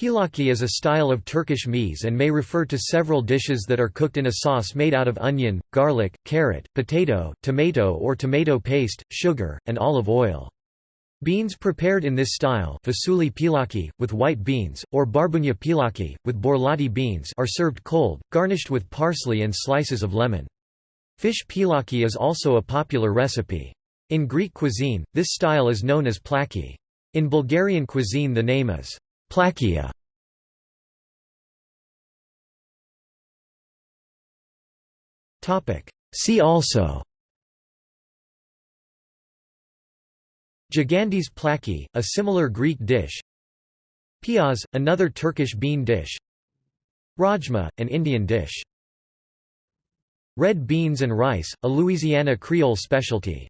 Pilaki is a style of Turkish meze and may refer to several dishes that are cooked in a sauce made out of onion, garlic, carrot, potato, tomato or tomato paste, sugar, and olive oil. Beans prepared in this style fasulye pilaki, with white beans, or barbunya pilaki, with borlotti beans are served cold, garnished with parsley and slices of lemon. Fish pilaki is also a popular recipe. In Greek cuisine, this style is known as plaki. In Bulgarian cuisine the name is Plakia. See also. Gigantes plaki, a similar Greek dish. Piyaz, another Turkish bean dish. Rajma, an Indian dish. Red beans and rice, a Louisiana Creole specialty